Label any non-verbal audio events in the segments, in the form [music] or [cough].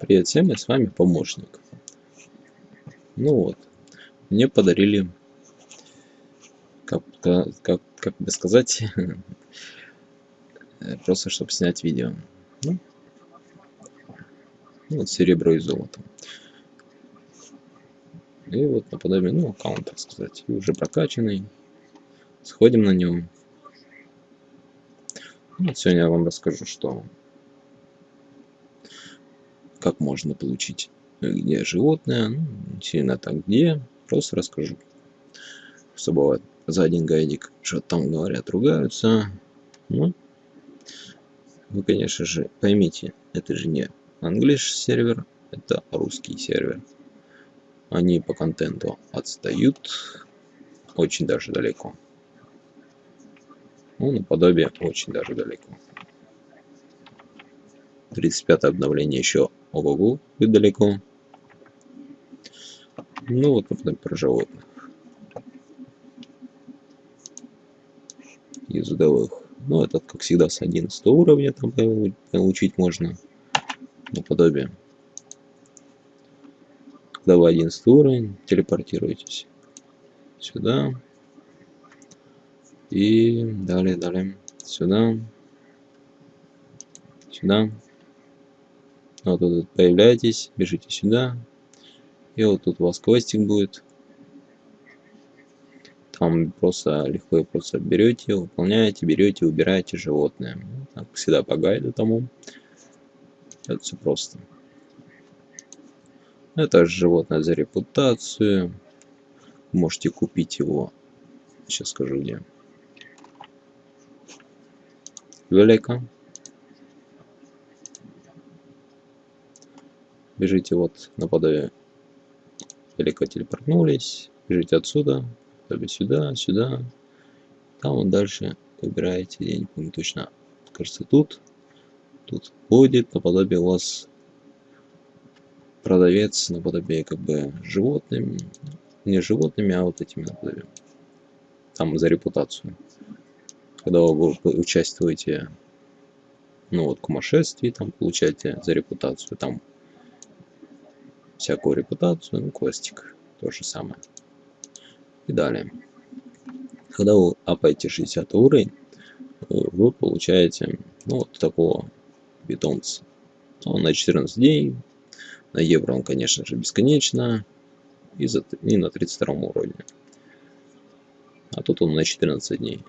Привет всем, и с вами помощник. Ну вот, мне подарили, как, как, как бы сказать, [laughs] просто чтобы снять видео. Ну, вот серебро и золото. И вот наподобие, ну, аккаунт, так сказать, и уже прокачанный. Сходим на нем. Вот сегодня я вам расскажу, что как можно получить э, где животное, ну, сильно так где, просто расскажу. Что бывает за один гайдик, что там говорят, ругаются. Ну, вы, конечно же, поймите, это же не английский сервер, это русский сервер. Они по контенту отстают очень даже далеко. Ну, наподобие очень даже далеко. 35 обновление еще ого-го, будет далеко. Ну вот потом про животных. Из удовых. Ну этот, как всегда, с 11 уровня там получить можно. Наподобие. Когда вы 11 уровень, телепортируетесь сюда. И далее, далее, сюда. Сюда. Вот тут появляетесь, бежите сюда. И вот тут у вас квестик будет. Там просто легко и просто берете, выполняете, берете, убираете животное. Так, всегда по гайду тому. Это все просто. Это животное за репутацию. Можете купить его. Сейчас скажу где. Велика. Бежите вот наподобие далеко телепортнулись, бежите отсюда, наподобие сюда, сюда, там вот дальше выбираете, я не помню точно, кажется тут, тут будет наподобие у вас продавец наподобие как бы животными, не животными, а вот этими наподобие, там за репутацию. Когда вы участвуете ну вот, кумашествии, там получаете за репутацию, там всякую репутацию, ну, квестик, то же самое. И далее. Когда вы апаете 60 уровень, вы получаете ну, вот такого питомца. Он на 14 дней, на евро он, конечно же, бесконечно, и, за, и на 32 уровне. А тут он на 14 дней.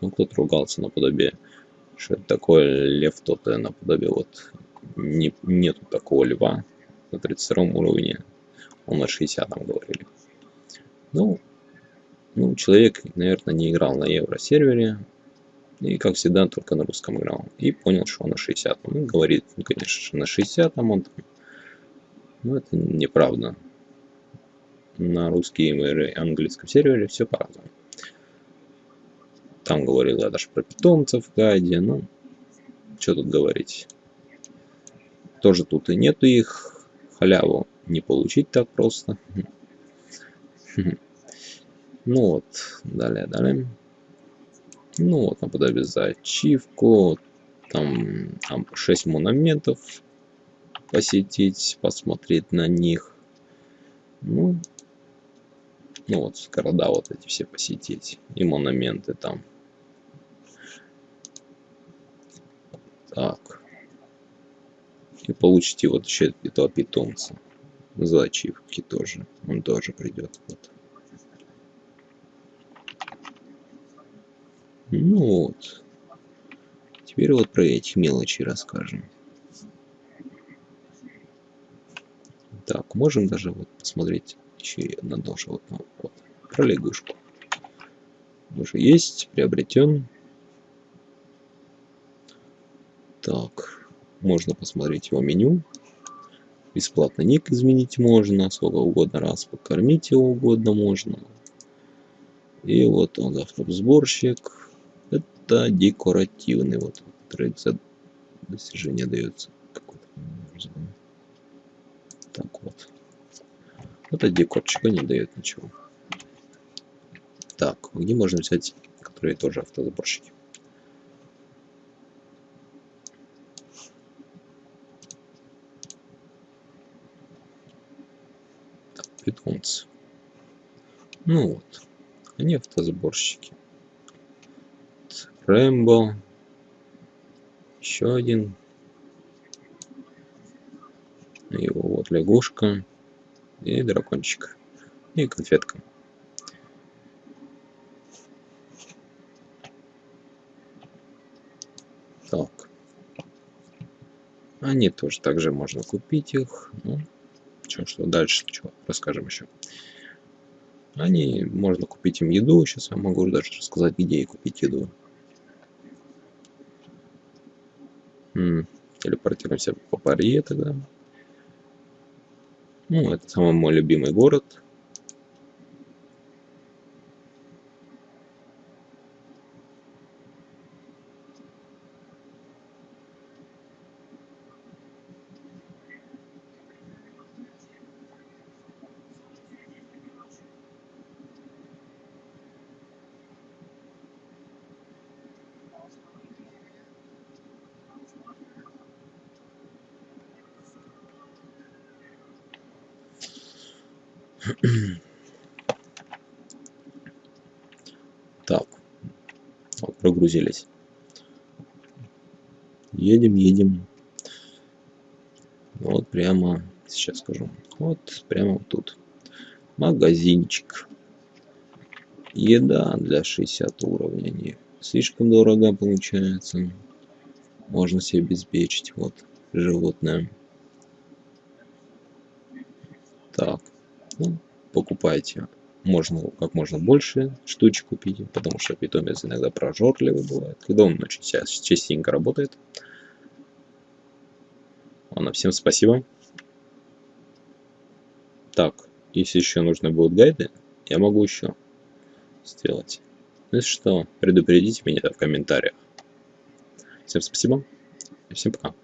Ну, кто-то ругался наподобие, что это такое лев тот, наподобие вот не, нету такого льва, на 32 уровне, он на 60 там говорили. Ну, ну, человек, наверное, не играл на евро-сервере, и, как всегда, только на русском играл. И понял, что он на 60. Ну, говорит, ну, конечно, на 60 там он там. Но это неправда. На русском и английском сервере все по-разному. Там говорил я даже про питомцев в гайде. Ну, что тут говорить. Тоже тут и нету их халяву не получить так просто. Ну вот, далее, далее. Ну вот, наподобие за ачивку. Там, там 6 монументов посетить, посмотреть на них. Ну, ну вот, города вот эти все посетить. И монументы там. Так и получите вот еще этого питомца. За ачивки тоже. Он тоже придет вот. Ну вот. Теперь вот про эти мелочи расскажем. Так можем даже вот посмотреть еще на тоже вот, ну, вот про лягушку. Уже есть приобретен. Так можно посмотреть его меню. Бесплатно ник изменить можно, сколько угодно раз покормить его угодно можно. И вот он автосборщик. Это декоративный вот трейд за достижение дается. Так вот. Это декорчик, не дает ничего. Так, где можно взять, которые тоже автосборщики? Питомцев. Ну вот, они автосборщики. Рэмбо. Еще один. Его вот лягушка. И дракончик. И конфетка. Так. Они тоже также можно купить их. Ну, что, что дальше, что расскажем еще. Они, можно купить им еду. Сейчас я могу даже рассказать, где и купить еду. М -м, телепортируемся по Паре тогда. Ну, это самый мой любимый город. Так, вот, прогрузились. Едем, едем. Вот прямо, сейчас скажу, вот прямо тут. Магазинчик. Еда для 60 уровня. Не слишком дорого получается. Можно себе обеспечить. Вот животное. Так. Ну, покупайте можно как можно больше штучек купить, потому что питомец иногда прожорливый бывает, когда он очень частенько работает. Ладно, всем спасибо. Так, если еще нужны будут гайды, я могу еще сделать. Ну, если что, предупредите меня в комментариях. Всем спасибо и всем пока.